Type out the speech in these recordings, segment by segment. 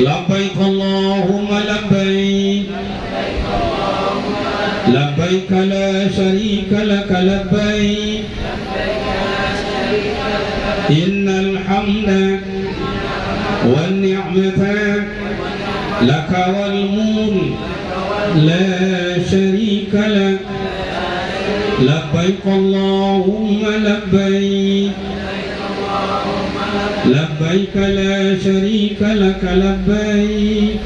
لبيك اللهم لبيك. لبيك لا شريك لك لبيك. إن الحمد والنعمة لك والملك لا شريك لك. لبيك اللهم لبيك. لبيك لا شريك لك لبيك.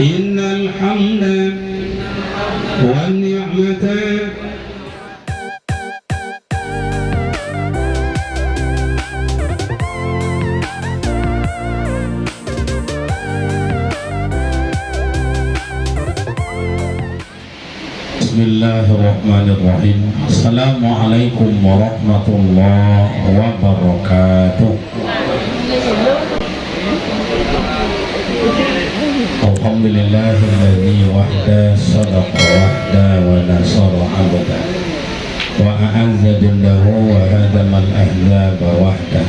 إن الحمد والنعمة Bismillahirrahmanirrahim. Assalamualaikum warahmatullahi wabarakatuh. Alhamdulillahilladzi wahda sadaqa wahda wa nasara abda. Wa a'azza billahu wa hadama al-ahzaba wahda.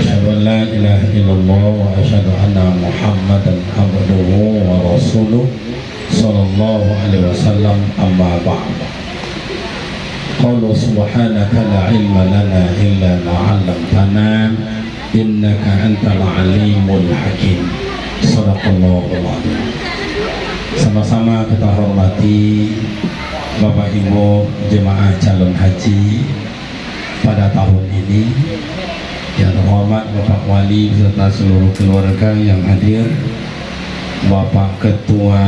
Asyadu an la ilaha illallah wa asyadu anna muhammadan abduhu wa rasuluh sallallahu alaihi wasallam amma ba'da qawlu subhanaka la ilma lana illa ma 'allamtana innaka antal alimul hakim. Sallallahu alaihi. sama-sama kita hormati Bapak Ibu jemaah calon haji pada tahun ini. Yang terhormat Bapak Wali beserta seluruh keluarga yang hadir. Bapak Ketua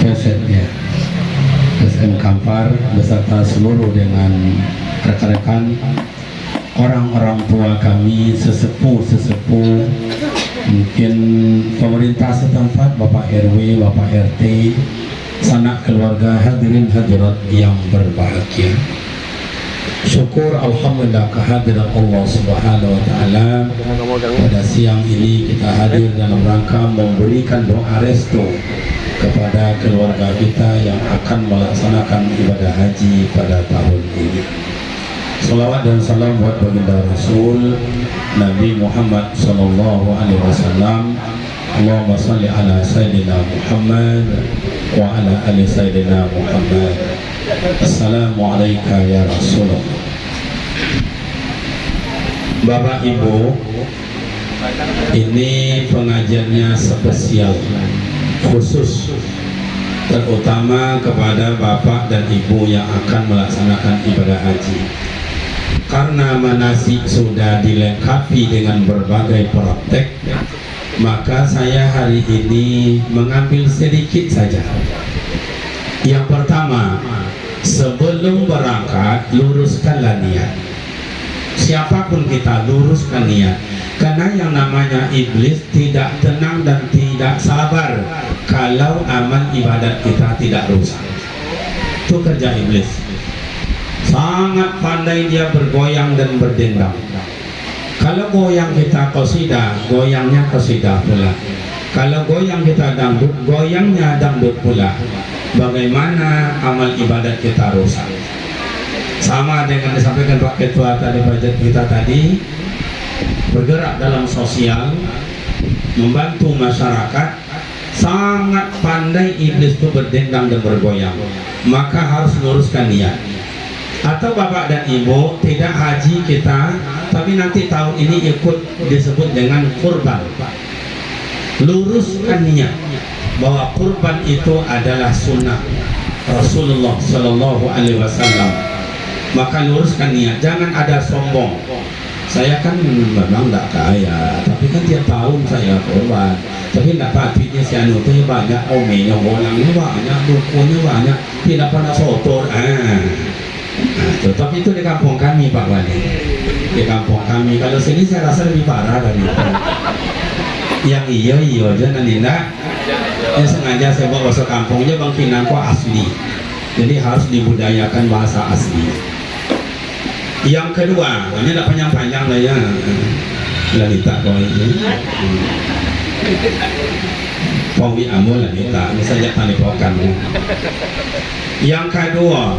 Keset ya Kampar beserta seluruh dengan rekan-rekan orang-orang tua kami sesepuh-sesepuh mungkin pemerintah setempat Bapak RW, Bapak RT sanak keluarga hadirin hadirat yang berbahagia syukur Alhamdulillah kehadiran Allah subhanahu wa ta'ala. Pada siang ini kita hadir dalam rangka memberikan doa restu kepada keluarga kita yang akan melaksanakan ibadah haji pada tahun ini. Salawat dan salam buat baginda Rasul Nabi Muhammad Sallallahu Alaihi Wasallam. Allahumma salli ala Sayyidina Muhammad wa ala ali Sayyidina Muhammad Assalamualaikum ya Rasulullah. Bapak Ibu Ini pengajiannya spesial Khusus Terutama kepada Bapak dan Ibu yang akan melaksanakan ibadah haji. Karena manasik sudah dilengkapi dengan berbagai praktek Maka saya hari ini mengambil sedikit saja. Yang pertama Sebelum berangkat luruskanlah niat. Siapa pun kita luruskan niat. Karena yang namanya iblis tidak tenang dan tidak sabar kalau amal ibadat kita tidak rusak. Itu kerja iblis. Sangat pandai dia bergoyang dan berdendam. Kalau goyang kita kosidah goyangnya kosidah pula. Kalau goyang kita dangdut goyangnya dangdut pula bagaimana amal ibadat kita rusak? Sama dengan disampaikan Pak Ketua tadi budget kita tadi bergerak dalam sosial membantu masyarakat sangat pandai iblis itu berdendam dan bergoyang. Maka harus luruskan niat. Atau bapak dan ibu tidak haji kita tapi nanti tahun ini ikut disebut dengan kurban. Luruskan niat bahwa kurban itu adalah sunnah Rasulullah Shallallahu Alaihi Wasallam. Maka luruskan niat jangan ada sombong. Saya kan memang tidak kaya tapi kan tiap tahun saya korban tapi tidak patutnya si anu itu banyak omenya orangnya banyak dukunnya banyak tidak pernah sotor ah nah, itu di kampung kami Pak Wali. Di kampung kami kalau sini saya rasa lebih parah dari itu. Yang iya iya aja nanti enggak ya sengaja saya bawa masuk kampungnya Bang Kinangko asli. Jadi harus dibudayakan bahasa asli. Yang kedua ini tidak panjang-panjang lah ya. Lalita kau ini. Pawi Amul Lalita ini saja tali pokan yang kedua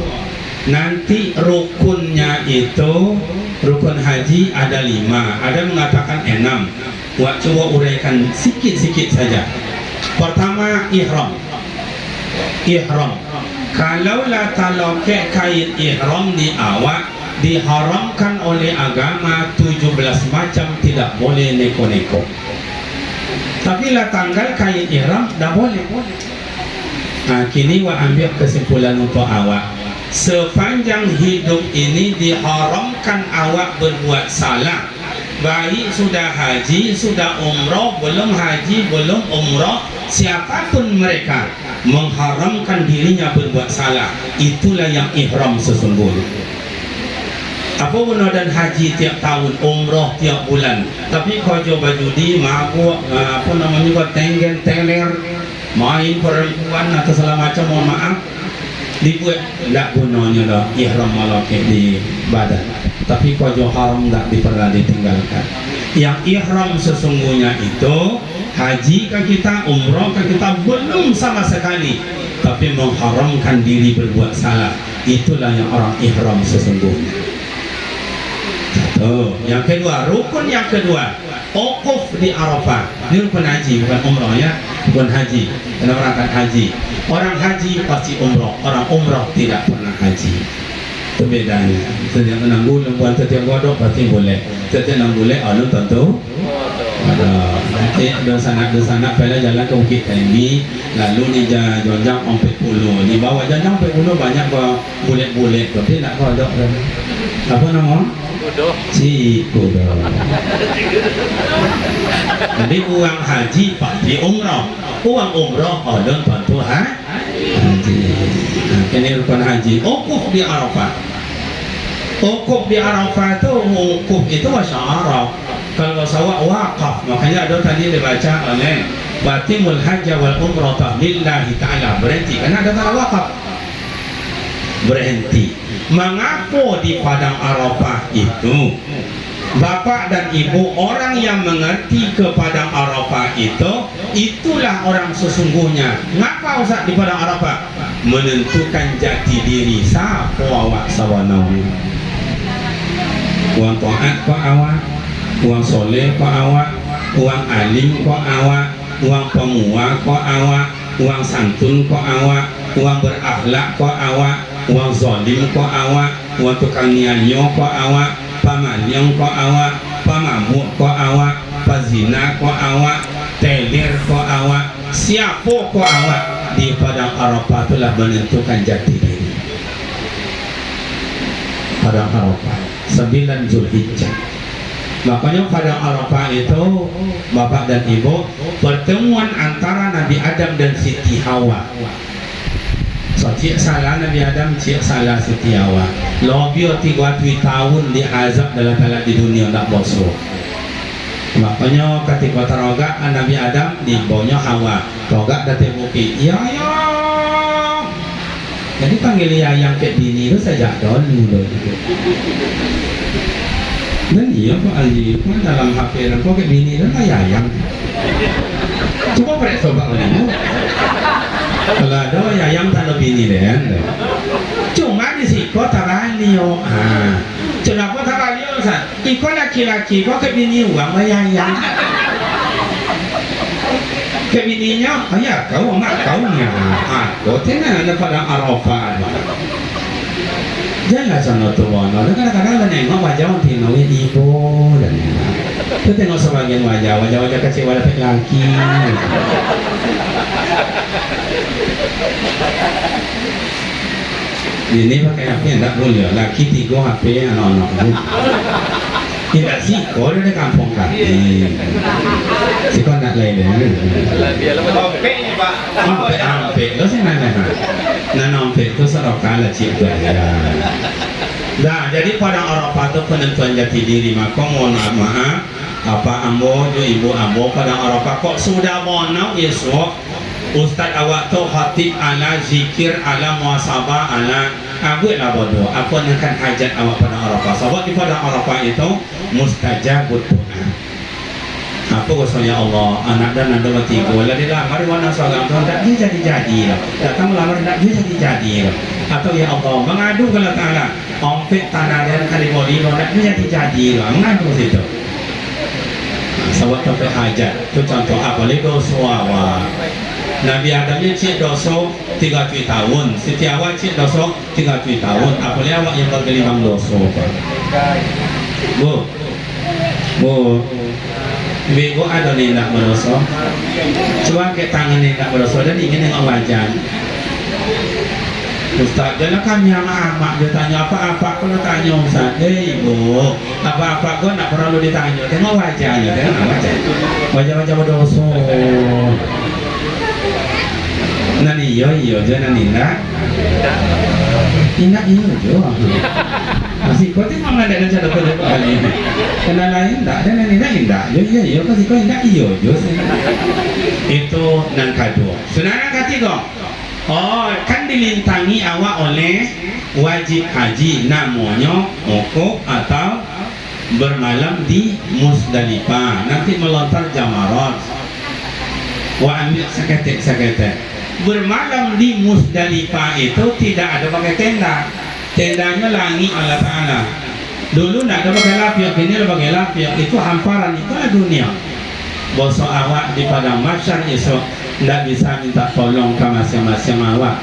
nanti rukunnya itu rukun haji ada lima. Ada mengatakan enam. Wak coba uraikan sikit-sikit saja pertama ihram. Ihram. Kalau la taloke kain ihram di awak diharamkan oleh agama 17 macam tidak boleh neko-neko. Tapi lah tanggal kain ihram dah boleh. Nah, kini wa ambil kesimpulan untuk awak. Sepanjang hidup ini diharamkan awak berbuat salah. Baik sudah haji, sudah umrah, belum haji, belum umrah siapa pun mereka mengharamkan dirinya berbuat salah itulah yang ihram sesungguhnya. Apa guna dan haji tiap tahun umrah tiap bulan. Tapi kau coba judi mabuk apa namanya kau tenggen teler main perempuan atau segala macam mohon maaf. Dibuat tidak gunanya dah ihram malaki di badan. Tapi kojo haram tidak pernah ditinggalkan. Yang ihram sesungguhnya itu haji ke kita umroh ke kita belum sama sekali. Tapi mengharamkan diri berbuat salah. Itulah yang orang ihram sesungguhnya. Satu yang kedua rukun yang kedua. Okuf di Arafah. Ini rukun haji bukan umroh ya. Bukan haji. Karena berangkat haji. Orang haji pasti umroh. Orang umroh tidak pernah haji. Itu bedanya. Setiap enam bulan buat setiap godok pasti boleh. Setiap enam bulan alun tentu nanti ada sanak ada sanak pada jalan ke Bukit Kaimi lalu ni jonjang ompet puluh di bawah jonjang ompet puluh banyak bulet-bulet tapi nak godok apa nama Kudo. Si kudo. Jadi uang haji pasti umroh. Uang umroh ada bantu ha? haji. Nah, ini rukun haji. Ukuf di Arafah. Ukuf di Arafah itu ukuf itu bahasa Arab. Kalau sawak wakaf, makanya ada tadi dibaca oleh Batimul Hajj wal Umrah lillahi ta'ala. Berhenti karena ada kata wakaf berhenti. Mengapa di padang Arafah itu Bapak dan Ibu orang yang mengerti ke padang Arafah itu itulah orang sesungguhnya. Ngapa usah di padang Arafah? Menentukan jati diri. Siapa awak sawana uang taat awak uang soleh kau awak uang alim kau awak uang pemua kau awak uang santun kau awak uang berakhlak kau awak wang zalim ko awak wang tukang nyanyo ko awak pamanyong ko awak pamamuk ko awak pazina ko awak teler ko awak siapa ko awak di padang Arafah itulah menentukan jati diri padang Arafah 9 Zulhijjah makanya pada Arafah itu Bapak dan Ibu pertemuan antara Nabi Adam dan Siti Hawa. So cik salah Nabi Adam cik salah setiawa lobio tiga tujuh tahun diazab dalam dalam di dunia tak bosro makanya ketika terogak Nabi Adam di bawahnya Hawa. Rogak dari bukit ya ya. Jadi panggil ya yang kayak bini itu saja dulu dan iya Pak Ali kan dalam HP kok kayak bini itu kayak yang coba perek coba ini kalau ada yang tanah bini deh cuma di kok taranio ah kok taranio sa iko laki-laki kok ke bini uang yang ke bininya oh ya kau mak kau nya ah kau tenan ada pada Arafah jangan sana tuh bono kadang-kadang nengok wajah orang tino ibu dan itu tengok sebagian wajah wajah-wajah kecil wajah laki ini pakai HP tidak boleh laki tiga HP anak-anak tidak sih kau ada kampung kan si kau nak lain deh HP HP lo sih nana nana HP itu serokan lah cik. Nah, jadi pada Arafah itu penentuan jati diri. Maka mohon maaf apa ambo ibu ambo pada Arafah. Kok sudah mau esok Ustaz awak tu khatib ala zikir ala muasabah ala. Aku lah bodoh. Aku akan hajat awak pada Arafah? Sebab di pada Arafah itu Mustajab doa Apa kosong ya Allah Anak dan anak dua tiga Walau dia lamar Wana salam Tuhan Tak dia jadi-jadi Datang lamar Tak dia jadi-jadi Atau ya Allah Mengadu kepada Ta'ala ompek tanah dan kali bodi roda itu jadi jadi. Lah mengapa situ. Sebab sampai hajat. Itu contoh apa? Lagi dosa Nabi Adamnya cik dosa 30 tahun. Setiap awak cik dosa 30 tahun. Apalagi awak yang bergelimang dosa bu. Bu Ibu ada nih nak berdosa Coba ke tangan nih nak berdosa Dan ingin dengan wajan Ustaz, jangan kami ama-ama dia tanya apa-apa? Kalau tanya Ustaz, eh ibu, apa-apa? Kau nak perlu ditanya, tengok wajahnya, tengok wajah, wajah-wajah berdosa. Nani iyo iyo je nani nak, indah iyo Masih kau tengok mana ada cara kerja kali ini. Kena lain tak, dan nani nak indah, iyo iyo iyo, kasih kau indah iyo je. Itu yang kedua. Saudara ketiga, Oh, kan dilintangi awak oleh wajib haji namanya mokok atau bermalam di Musdalifah. Nanti melontar jamarat. Wah ambil seketek seketek. Bermalam di Musdalifah itu tidak ada pakai tenda. Tendanya langit Allah Taala. Dulu tidak ada pakai lapiak, ini ada pakai lapiak. Itu hamparan, itu dunia. Bosok awak di padang masyar esok tidak bisa minta tolong ke masing-masing awak.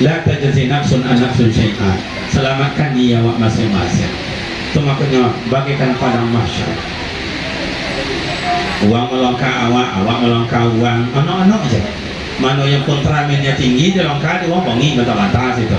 La tajzi nafsun an nafsun syai'an selamatkan dia awak masing-masing. Itu makanya bagikan padang mahsyar uang melongkar awak awak melongkar uang anak-anak aja mana yang kontramennya tinggi dia longkar dia uang bongi kata-kata situ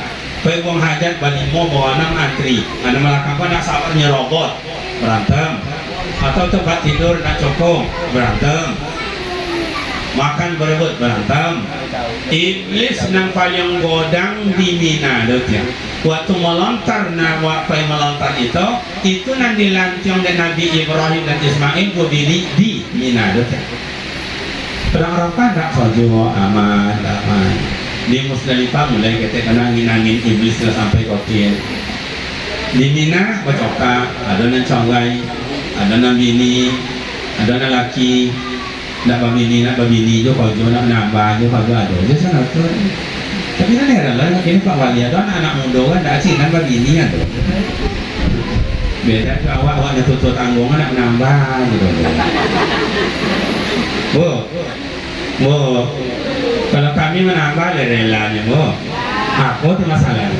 kecoka pegang hajat bani mau bawa enam antri. Ada melakukan nak sabarnya robot. Berantem. Atau tempat tidur nak cokong. Berantem. Makan berebut berantem. Iblis nang paling godang di Mina ya. waktu melontar na waktu melontar itu itu nang dilantiong dan Nabi Ibrahim dan Ismail berdiri di Mina ya. perang Arafah tak sojo aman aman di Musdalifah mulai kita kena angin-angin iblis sampai kotir. Di Mina bacoka ada nang conggai ada nang bini ada nang laki. Nak bini nak bini jo kalau jo nak nambah jo kalau ada jo sana tu tapi kan heran lah ini Pak Wali. Ada anak muda kan tak sih kan. Tuh beda ke awak awak tutup tanggung nak nambah gitu. Bu bu kalau kami menambah relanya bu. Aku itu masalah.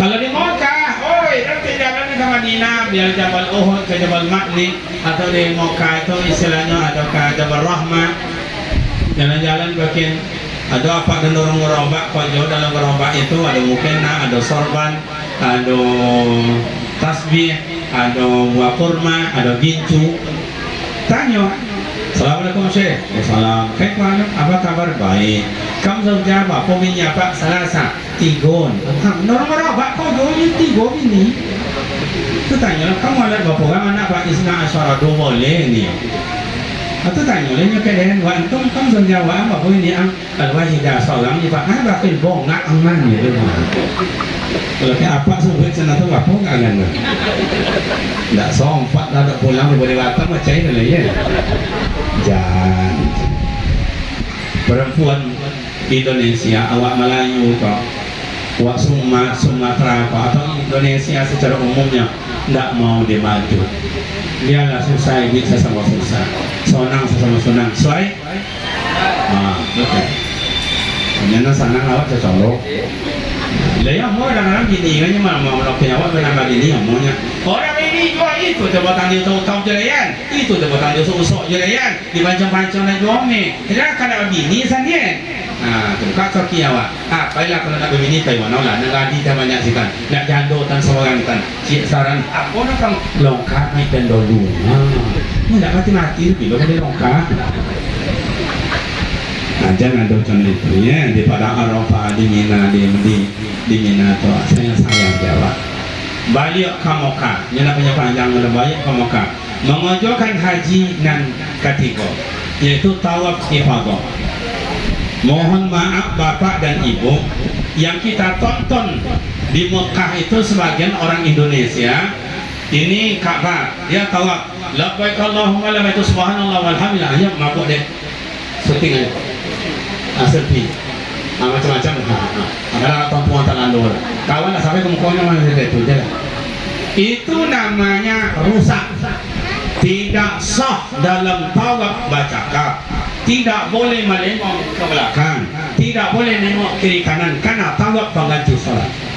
Kalau di Mekah oi nanti jalan ke Madinah biar Jabal Uhud ke Jabal Makni atau di Mekah itu istilahnya ada ke Jabal Rahmah. Jalan-jalan bikin ada apa dan orang ngerobak kalau dalam ngerobak itu ada mukena ada sorban ada tasbih ada buah kurma ada gincu. Tanya Assalamualaikum Syekh. Assalamualaikum Kaipan apa kabar? Baik. Kamu sudah apa? Pominya Pak Salasa tigon. Orang-orang Pak kau ini tigo ini? Itu tanya kamu ada berapa orang anak Pak Isna Asyara dua boleh ni? Atau tanya olehnya ke dengan wa antum kam sudah wa apa? Ini? Ang al-wahidah seorang ni Pak. Ah bakil bong nak aman ni kalau apa sebut sana tu apa kangen tak sompat dah tak pulang boleh batam macam ini lah ya jangan perempuan Indonesia awak Melayu kok awak Suma, Sumatera kok atau Indonesia secara umumnya tidak mau dimaju biarlah susah ini sesama susah. Sonang sesama sonang soai ah betul Nyana awak secolok lah ya mau kan mau omongnya orang itu itu bini ah kai wanau lah tan seorang tan saran apa nak kang longkar naik dan dulu Nah, jangan docan itu ya di pada Arafah di Mina di di di Mina tuh saya sayang jawab balik Ini nak punya panjang ke Mekah. Mengajukan haji nan ketiga Iaitu tawaf ifadah. Mohon maaf bapak dan ibu Yang kita tonton di Mekah itu sebagian orang Indonesia Ini Ka'bah Dia tawaf. Labbaik Allahumma labbaik subhanallah walhamdulillah. Ya mabuk deh. Syuting aja ah, Selfie ah, macam-macam. Ah, ah. ada perempuan tak landor kawan lah sampai ke mukanya mana itu je itu namanya rusak. Tidak sah dalam tawaf bacakap tidak boleh melengok ke belakang. Tidak boleh nengok kiri kanan. Karena tawaf pengganti salat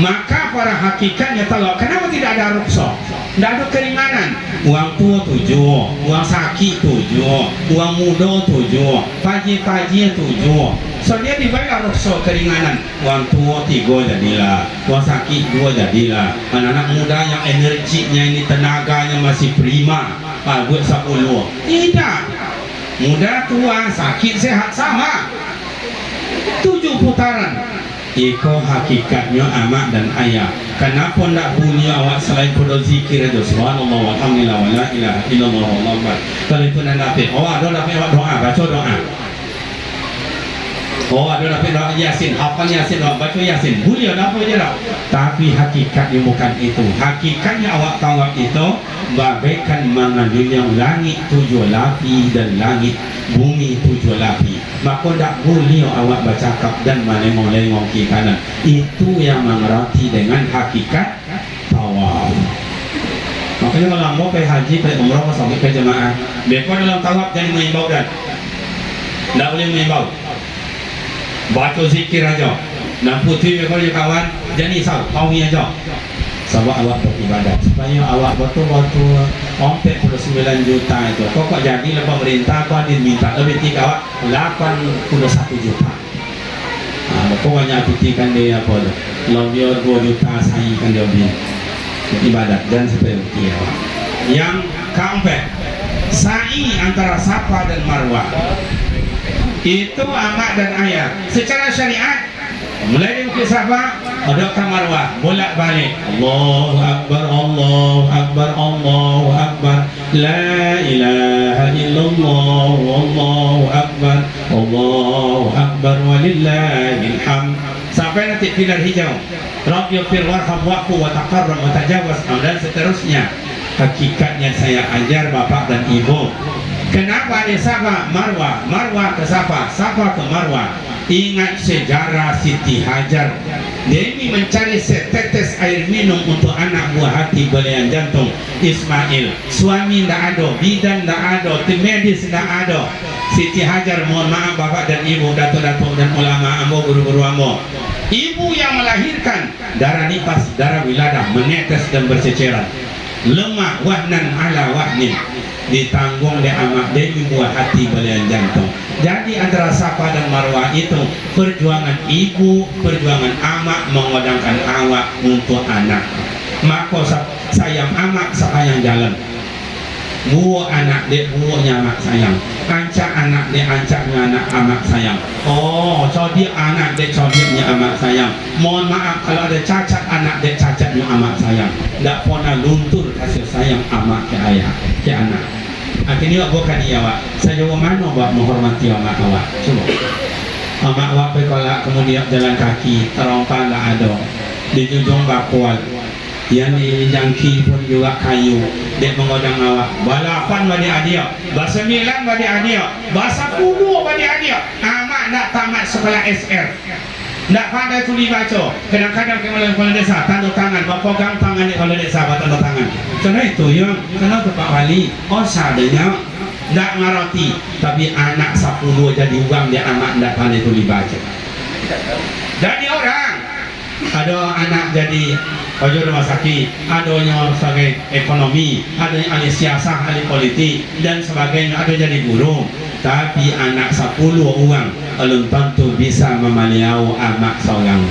maka para hakikatnya tahu kenapa tidak ada rukhsah tidak ada keringanan. Uang tua tujuh uang sakit tujuh uang muda tujuh pagi-pagi tujuh. So dia dibayar rukhsah keringanan. Uang tua tiga jadilah uang sakit dua jadilah. Anak-anak muda yang energinya ini tenaganya masih prima. Ah, buat sepuluh. Tidak. Muda tua sakit sehat sama. Tujuh putaran Iko hakikatnya amak dan ayah. Kenapa nak bunyi awak selain pada zikir aja? Subhanallah walhamdulillah wa la ilaha illallah wallahu Kalau itu nak dapat Oh ada dapat awak doa Baca doa Oh ada dapat doa yasin. Hafal yasin doa Baca yasin. Boleh apa je lah Tapi hakikatnya bukan itu. Hakikatnya awak tahu itu Bagaikan yang langit tujuh lapi dan langit bumi tujuh lapi. Maka tak boleh awak bercakap dan melengong-lengong ke kanan. Itu yang mengerti dengan hakikat tawaf. Makanya kalau mau pergi haji pergi umrah sampai ke jemaah mereka dalam tawaf jangan mengimbau dan. Tak boleh mengimbau baca zikir aja. Dan putih mereka juga kawan jangan risau tawi aja. Sebab awak beribadat. Supaya awak betul-betul ompet 9 juta itu. Kok kok jadi lah pemerintah kok adin minta lebih tiga awak 81 juta. Nah, pokoknya putihkan dia apa dia 2 juta sayi kan beli ibadat dan seperti awak. Yang keempat sa'i antara Safa dan Marwah itu amak dan ayah. Secara syariat mulai dari Bukit Safa ada Marwah bolak balik Allahu Akbar Allahu Akbar Allahu Akbar. La ilaha illallah Allahu Akbar Allahu Akbar walillahil hamd. Sampai nanti pilar hijau. Rabbi fir warham wa'fu wa taqarram wa tajawaz. Dan seterusnya. Hakikatnya saya ajar bapak dan ibu kenapa ada Safa Marwah Marwah ke Safa Safa ke Marwah ingat sejarah Siti Hajar. Demi mencari setetes air minum untuk anak buah hati belian jantung. Ismail suami tidak ada bidan tidak ada tim medis tidak ada. Siti Hajar mohon maaf bapak dan ibu datuk-datuk dan ulama ambo guru-guru ambo. Ibu yang melahirkan darah nifas darah wiladah menetes dan berceceran. Lemah wahnan ala wahnin ditanggung di amak demi buah hati belian jantung jadi antara Safa dan Marwah itu perjuangan ibu, perjuangan amak mengodangkan awak untuk anak. Maka sayang amak sayang jalan. Buah anak dek buahnya amak sayang. Ancak anak dek ancaknya anak amak sayang. Oh, codik anak dek codiknya amak sayang. Mohon maaf kalau ada cacat anak dek cacatnya amak sayang. Tak pernah luntur kasih sayang amak ke ayah, ke anak. Akhirnya bukan dia awak. Saya jawab mana awak menghormati amak awak? Coba. Amak awak pergi kemudian jalan kaki, terompak tak ada. Di jujung bakual. Yang di jangki pun juga kayu. Dia mengodang awak. Balapan bagi adia. Bersembilan bagi adia. Bahasa kubu bagi adia. Amak nak tamat sekolah SR. Tak pandai tuli baca. Kadang-kadang kepala desa. Tanda tangan, berpegang tangan di kepala desa tanda tangan. Karena itu yang kena Pak Wali, oh sadenya tak ngerti, tapi anak sepuluh jadi uang dia anak tak pandai tuli baca. Jadi orang. Ada anak jadi ojo rumah sakit, ada yang sebagai ekonomi, ada yang ahli siasat, ahli politik. Dan sebagainya, ada jadi guru. Tapi anak sepuluh orang belum tentu bisa memaliau anak seorang.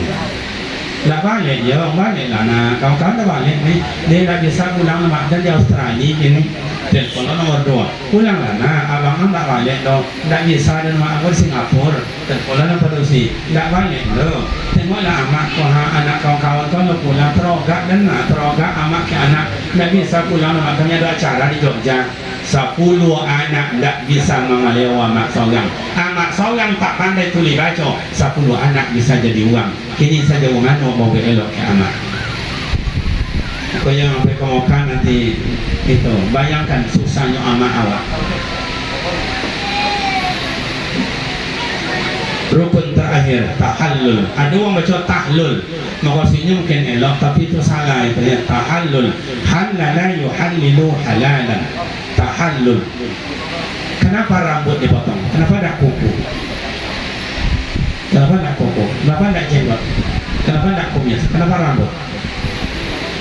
Tak balik je orang balik lah. Nak kawan-kawan dah balik ni. Dia dah bisa pulang mak dan di Australia kini telepon lo nomor dua. Pulang lah. Nah abang kan tak balik dong tak bisa dan mak aku Singapura. Telepon lo nomor sih tak balik lo tengoklah amak kau anak kawan-kawan kau lo pulang. Terogak dan nak terogak amak ke anak. Tak bisa pulang mak kami ada acara di Jogja sepuluh anak tak bisa mengalewa amak seorang. Amak seorang tak pandai tulis baca. Sepuluh anak bisa jadi uang. Kini saja uang mau elok ke amak. Kau yang sampai kau makan nanti itu. Bayangkan susahnya amat awak. Rukun terakhir tahallul. Ada orang baca tahlul. Maksudnya mungkin elok tapi itu salah itu ya. Tahallul. Halala yuhallilu halalan tahallul. Kenapa rambut dipotong? Kenapa tak kuku? Kenapa tak kuku? Kenapa tak jenggot? Kenapa tak kumis? Kenapa rambut?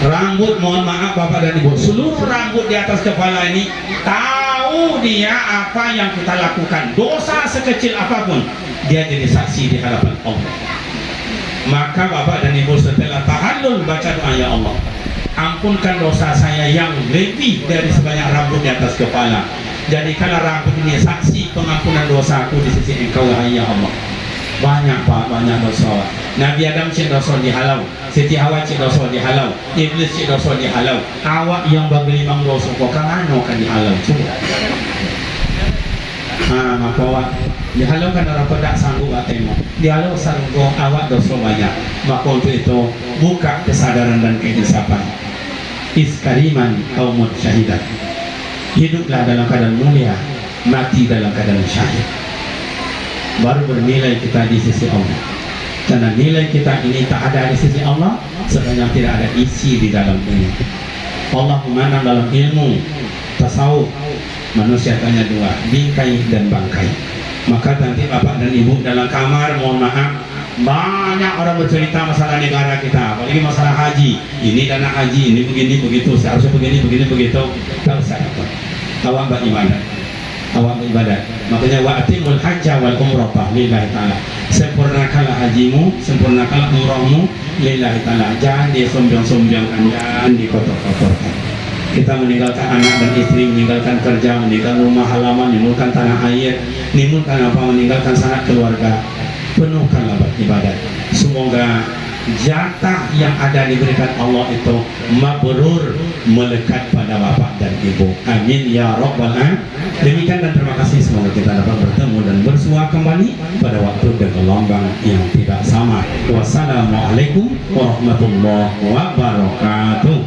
Rambut mohon maaf bapak dan ibu. Seluruh rambut di atas kepala ini tahu dia apa yang kita lakukan. Dosa sekecil apa pun dia jadi saksi di hadapan Allah. Maka bapak dan ibu setelah tahallul baca doa ya Allah ampunkan dosa saya yang lebih dari sebanyak rambut di atas kepala. Jadikanlah rambut ini saksi pengampunan dosaku di sisi engkau ya Allah. Banyak pak banyak dosa. Nabi Adam cik dosa dihalau Siti Hawa cik dosa dihalau Iblis cik dosa dihalau awak yang bagi limang dosa kau kan anu kan dihalau cuba ha maka awak. Dihalau kan orang tak sanggup atemu dihalau sanggup awak dosa banyak. Maka untuk itu buka kesadaran dan kehidupan iskariman kaumut syahidat. Hiduplah dalam keadaan mulia mati dalam keadaan syahid. Baru bernilai kita di sisi Allah. Karena nilai kita ini tak ada di sisi Allah sebenarnya tidak ada isi di dalam ini. Allah memandang dalam ilmu tasawuf manusia tanya dua bingkai dan bangkai. Maka nanti bapak dan ibu dalam kamar mohon maaf banyak orang bercerita masalah negara kita. Apalagi masalah haji. Ini dana haji ini begini begitu. Seharusnya begini begini begitu. Tak usah awak beribadah awak beribadat makanya wa atimul hajja wal umrata lillahi ta'ala. Sempurnakanlah hajimu sempurnakanlah umrahmu. Lillahi ta'ala. Jangan disombong-sombongkan jangan dikotor-kotorkan. Kita meninggalkan anak dan istri meninggalkan kerja meninggalkan rumah halaman meninggalkan tanah air meninggalkan apa? Meninggalkan sanak keluarga penuhkanlah beribadat semoga jatah yang ada diberikan Allah itu mabrur melekat pada bapak dan ibu. Amin ya rabbal demikian dan terima kasih. Semoga kita dapat bertemu dan bersua kembali pada waktu dan gelombang yang tidak sama. Wassalamualaikum warahmatullahi wabarakatuh